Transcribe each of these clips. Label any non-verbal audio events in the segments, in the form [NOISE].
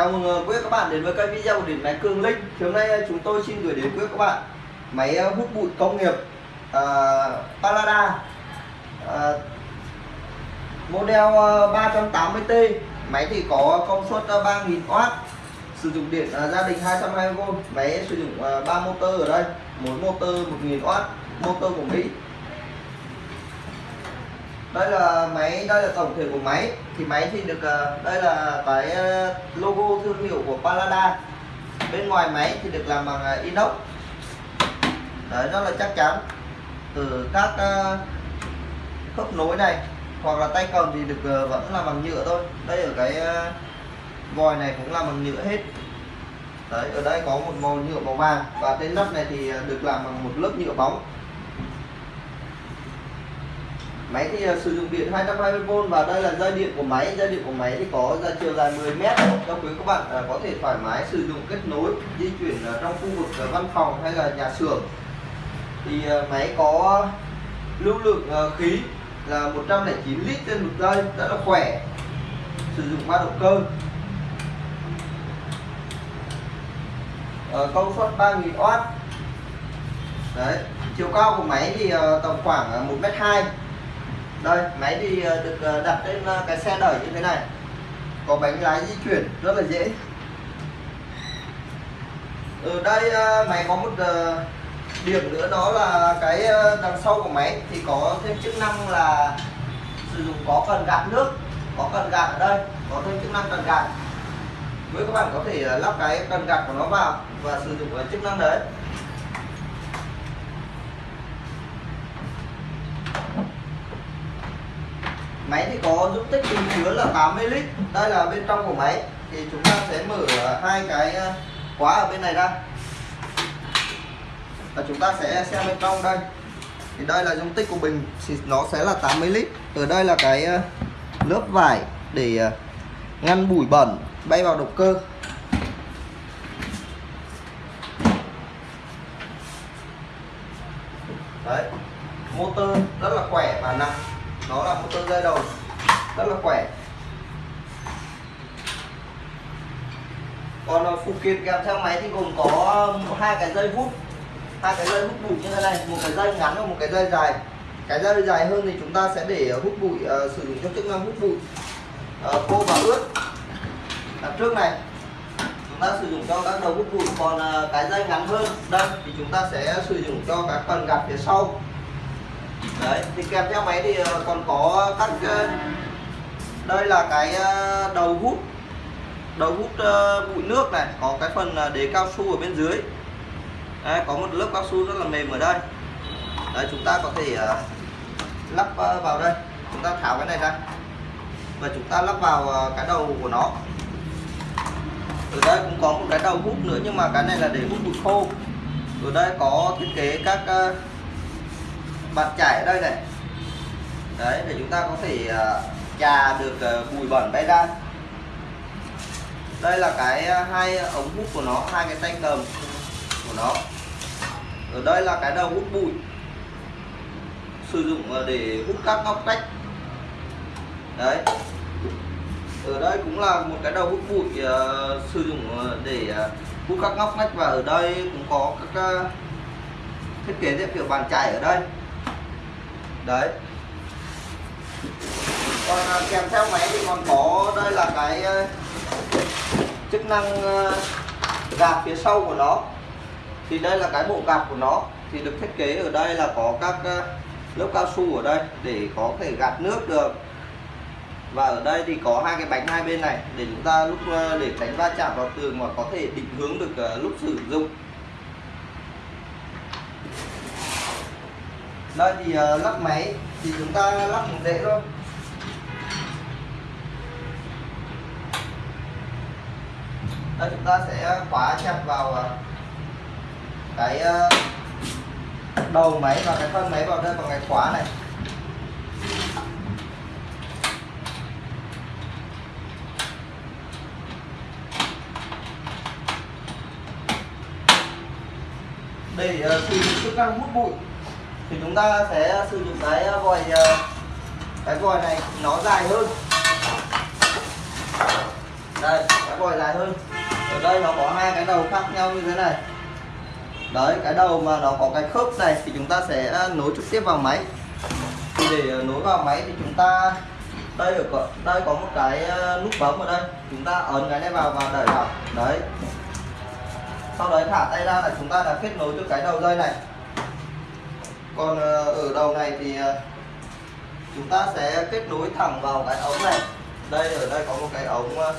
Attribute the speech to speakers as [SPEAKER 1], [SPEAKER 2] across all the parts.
[SPEAKER 1] Chào mừng ờ, quý các bạn đến với kênh video của điện máy Cường Linh. Thì hôm nay ờ, chúng tôi xin gửi đến quý các bạn máy ờ, hút bụi công nghiệp uh, Palada uh, model 380T. Máy thì có công suất 3000W, sử dụng điện uh, gia đình 220V. Máy sử dụng uh, 3 motor ở đây, mỗi motor 1000W, motor của Mỹ đây là máy, đây là tổng thể của máy. Thì máy thì được ờ, đây là cái ờ, logo thương hiệu của Palada bên ngoài máy thì được làm bằng ờ, inox. Đấy rất là chắc chắn. Từ các khớp nối này, hoặc là tay cầm thì được vẫn là bằng nhựa thôi. Đây ở cái vòi này cũng là bằng nhựa hết. Đấy, ở đây có một màu nhựa màu vàng. Và trên nắp này thì được làm bằng một lớp nhựa bóng máy thì à, sử dụng điện 220V và đây là dây điện của máy. Dây điện của máy thì có ra chiều dài 10 mét. Cho quý các bạn à, có thể thoải mái sử dụng kết nối, di chuyển à, trong khu vực văn phòng hay là nhà xưởng. Thì máy có lưu lượng khí là 109 lít trên một giây, rất là khỏe. Sử dụng ba động cơ. Ờ, công suất 3000W đấy, chiều cao của máy thì tầm khoảng 1m2 đây, máy thì ờ, được ờ, đặt trên ờ, cái xe đẩy như thế này. Có bánh lái di chuyển, rất là dễ. Ở đây máy có một điểm nữa, đó là cái đằng sau của máy thì có thêm chức năng là sử dụng có cần gạt nước, có cần gạt ở đây, có thêm chức năng cần gạt. Với các bạn có thể lắp cái cần gạt của nó vào và sử dụng cái chức năng đấy. Máy thì có dung tích bình chứa là 80 lít. Đây là bên trong của máy. Thì chúng ta sẽ mở hai cái ờ, khóa ở bên này ra. Và chúng ta sẽ xem bên trong đây. Thì đây là dung tích của bình. Thì nó sẽ là 80 lít. Ở đây là cái ờ, lớp vải để ờ, ngăn bụi bẩn, bay vào động cơ. Đấy, motor rất là khỏe và nặng nó là một con dây đầu rất là khỏe. Còn ờ, phụ kiện kèm theo máy thì gồm có hai cái dây hút. Hai cái dây hút bụi như thế này một cái dây ngắn và một cái dây dài. Cái dây dài hơn thì chúng ta sẽ để hút bụi uh, sử dụng cho chức năng hút bụi. Uh, khô và ướt. Đằng trước này chúng ta sử dụng cho các đầu hút bụi. Còn uh, cái dây ngắn hơn đây thì chúng ta sẽ sử dụng cho các phần gạt phía sau đấy thì kèm theo máy thì ờ, còn có các ờ, đây là cái ờ, đầu hút. Đầu hút bụi nước này có cái phần đế cao su ở bên dưới. Đấy, có một lớp cao su rất là mềm ở đây. Đấy chúng ta có thể lắp vào đây. Chúng ta tháo cái này ra. Và chúng ta lắp vào cái đầu của nó. Ở đây cũng có một cái đầu hút nữa nhưng mà cái này là để hút bụi khô. Ở đây có thiết kế các ờ, bàn chải ở đây này. Đấy để chúng ta có thể ờ, chà được ờ, bụi bẩn bay ra. Đây là cái ờ, hai ống hút của nó hai cái tay cầm của nó. Ở đây là cái đầu hút bụi sử dụng để hút các ngóc tách đấy. Ở đây cũng là một cái đầu hút bụi uh, sử dụng để uh, hút các ngóc ngách và ở đây cũng có các uh, thiết kế theo kiểu bàn chải ở đây đấy. Còn à, kèm theo máy thì còn có đây là cái à, chức năng à, gạt phía sau của nó. Thì đây là cái bộ gạt của nó. Thì được thiết kế ở đây là có các à, lớp cao su ở đây để có thể gạt nước được. Và ở đây thì có hai cái bánh hai bên này để chúng ta lúc à, để tránh va chạm vào tường mà có thể định hướng được à, lúc sử dụng. Đây thì ờ, uh, lắp máy thì chúng ta lắp một dễ thôi. Đây chúng ta sẽ khóa chặt vào uh, cái uh, đầu máy và cái thân máy vào đây bằng cái khóa này. Để uh, sử chức năng hút bụi thì chúng ta sẽ sử dụng cái ờ, vòi ờ, cái vòi này, nó dài hơn. Đây, cái vòi dài hơn. Ở đây nó có hai cái đầu khác nhau như thế này. Đấy, cái đầu mà nó có cái khớp này thì chúng ta sẽ ờ, nối trực tiếp vào máy. Thì để nối vào máy thì chúng ta, đây ở đây có một cái nút bấm ở đây. Chúng ta ấn cái này vào và đẩy vào. Đấy. Sau đấy thả tay ra là chúng ta đã kết nối cho cái đầu dây này còn ờ, ở đầu này thì ờ, chúng ta sẽ kết nối thẳng vào cái ống này. Đây, ở đây có một cái ống ờ,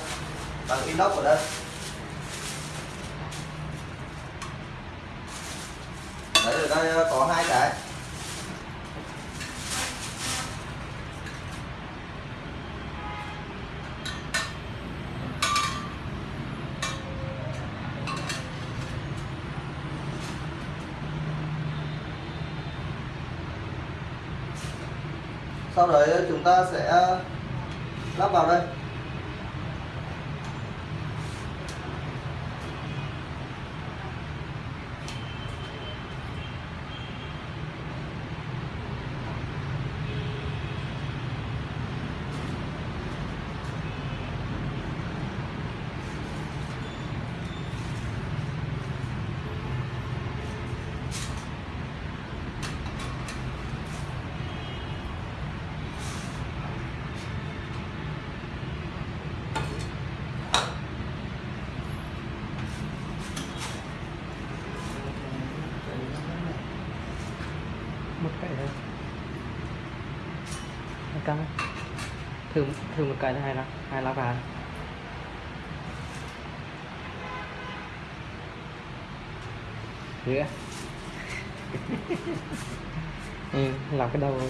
[SPEAKER 1] bằng inox ở đây. Đấy, ở đây có hai cái. Sau đấy chúng ta sẽ lắp vào đây
[SPEAKER 2] một cái thôi cái thử thử một cái thôi hay là hay là cả nữa ừ, làm cái đầu.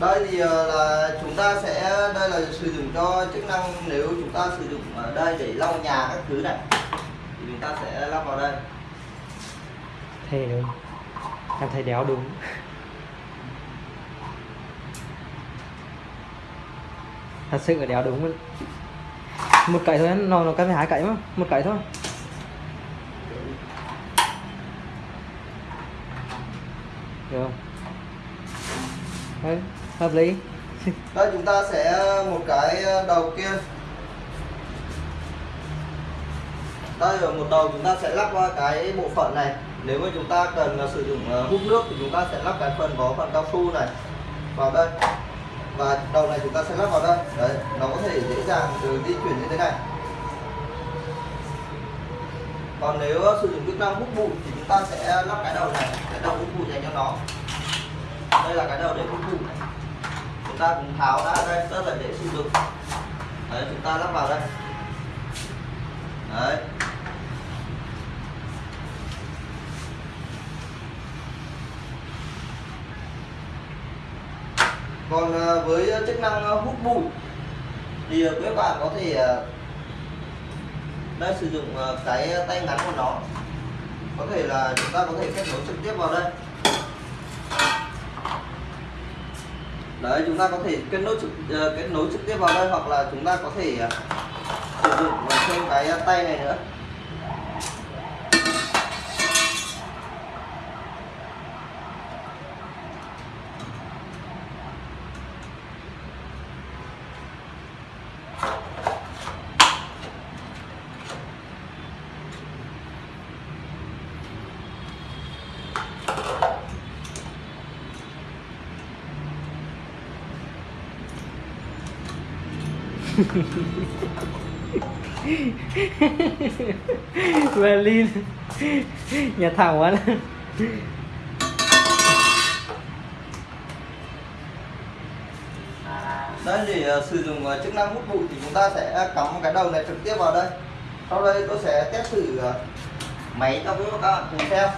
[SPEAKER 1] Đây thì ờ, là chúng ta sẽ đây là sử dụng cho chức năng nếu chúng ta sử dụng ở đây để lau nhà các thứ này. Thì chúng ta sẽ lắp vào đây.
[SPEAKER 2] Thề luôn em thấy đéo đúng thật sự là đéo đúng luôn. Một cậy thôi, nó nó cái hai cậy mà. Một cậy thôi. Được không? Đấy, hợp lý. [LAUGHS]
[SPEAKER 1] Đây, chúng ta sẽ ờ, một cái ờ, đầu kia. Đây, ở một đầu chúng ta sẽ lắp qua cái bộ phận này. Nếu mà chúng ta cần ờ, sử dụng hút nước thì chúng ta sẽ lắp cái phần có phần cao su này vào đây và đầu này chúng ta sẽ lắp vào đây. Đấy, nó có thể dễ dàng được di chuyển như thế này. Còn nếu sử dụng chức năng hút bụi thì chúng ta sẽ lắp cái đầu này, cái đầu hút bụi dành cho nó. Đây là cái đầu để hút bụi. Này chúng ta cũng tháo ra đây, rất là dễ sử dụng. Đấy, chúng ta lắp vào đây. Đấy. Còn ờ, với chức năng ờ, hút bụi thì ờ, các bạn có thể đây sử dụng cái tay ngắn của nó. Có thể là chúng ta có thể kết nối trực tiếp vào đây. Đấy, chúng ta có thể kết nối trực kết nối trực tiếp vào đây hoặc là chúng ta có thể sử dụng thêm cái tay này nữa. [LAUGHS]
[SPEAKER 2] Berlin. Nhà thảo quá.
[SPEAKER 1] Đây để uh, sử dụng uh, chức năng hút bụi thì chúng ta sẽ ờ, cắm cái đầu này trực tiếp vào đây. Sau đây tôi sẽ test thử uh, máy cho các bạn cùng xem.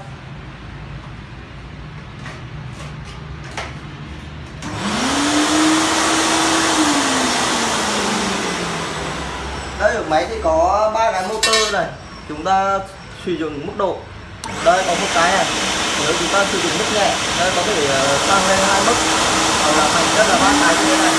[SPEAKER 1] Máy thì có ba cái motor này. Chúng ta sử dụng mức độ. Đây có một cái này. Nếu chúng ta sử dụng mức nhẹ, đây có thể ờ, tăng lên hai mức. Hoặc là thành rất là ba cái như thế này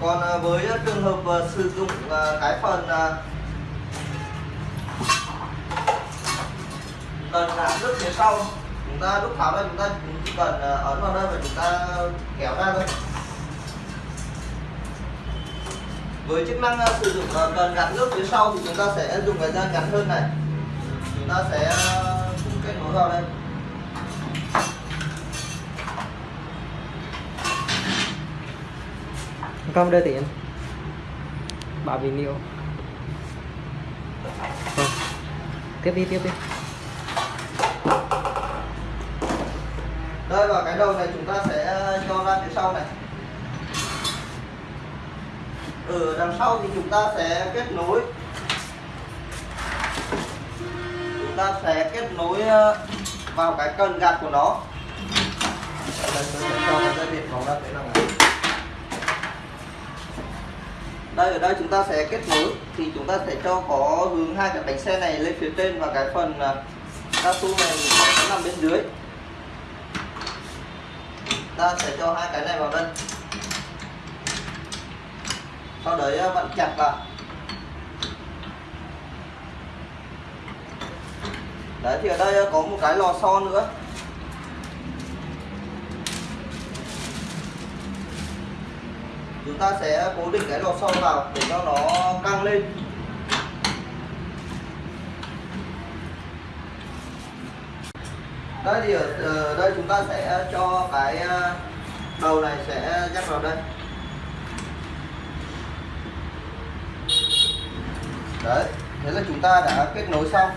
[SPEAKER 1] còn à, với à, trường hợp uh, sử dụng uh, cái phần ờ, uh, cần gạt nước phía sau. Chúng ta lúc tháo ra chúng ta chỉ cần uh, ấn vào đây và chúng ta kéo ra thôi. Với chức năng uh, sử dụng uh, cần gạt nước phía sau thì chúng ta sẽ dùng cái dây ngắn hơn này. Chúng ta sẽ uh, kết nối vào đây.
[SPEAKER 2] Con đưa tiền Bảo vì liệu vâng. Tiếp đi tiếp đi.
[SPEAKER 1] Đây, và cái đầu này chúng ta sẽ ờ, cho ra phía sau này. Ở đằng sau thì chúng ta sẽ kết nối. Chúng ta sẽ kết nối ờ, vào cái cần gạt của nó. Đây, tôi sẽ cho cái dây điện vào ra thế nào này đây, ở đây chúng ta sẽ kết nối. Thì chúng ta sẽ cho có hướng hai cái bánh xe này lên phía trên và cái phần à, cao su này sẽ nằm bên dưới. Ta sẽ cho hai cái này vào đây. Sau đấy à, vặn chặt vào đấy, thì ở đây à, có một cái lò xo nữa. Chúng ta sẽ cố định cái lò xo vào để cho nó căng lên. Đây thì ở, ờ, đây chúng ta sẽ cho cái ờ, đầu này sẽ nhắc vào đây. Đấy thế là chúng ta đã kết nối xong.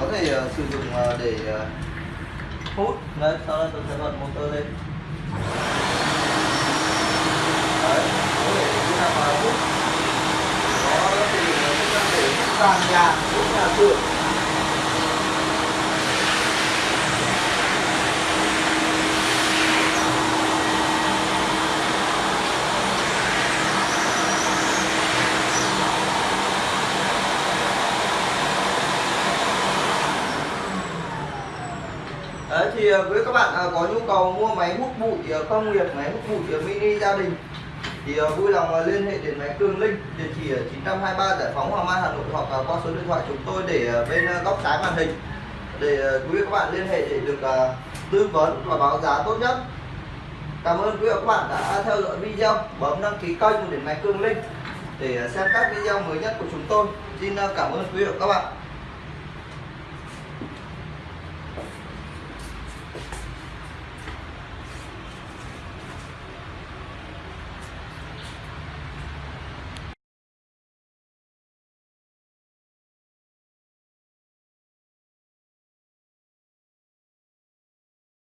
[SPEAKER 1] Có thể uh, sử dụng uh, để uh, hút. Đấy sau đó tôi sẽ bật motor lên đấy có mà hút có để nhà cửa Đấy, thì ờ, với các bạn ờ, có nhu cầu mua máy hút bụi ờ, công nghiệp, máy hút bụi mini gia đình thì ờ, vui lòng ờ, liên hệ đến máy Cường Linh địa chỉ ở 923 Giải phóng Hoàng Mai Hà Nội hoặc ờ, qua số điện thoại chúng tôi để bên góc trái màn hình để quý vị các bạn liên hệ để được tư vấn và báo giá tốt nhất. Cảm ơn quý vị các bạn đã theo dõi video, bấm đăng ký kênh của điện máy Cường Linh để xem các video mới nhất của chúng tôi. Xin cảm ơn quý vị các bạn.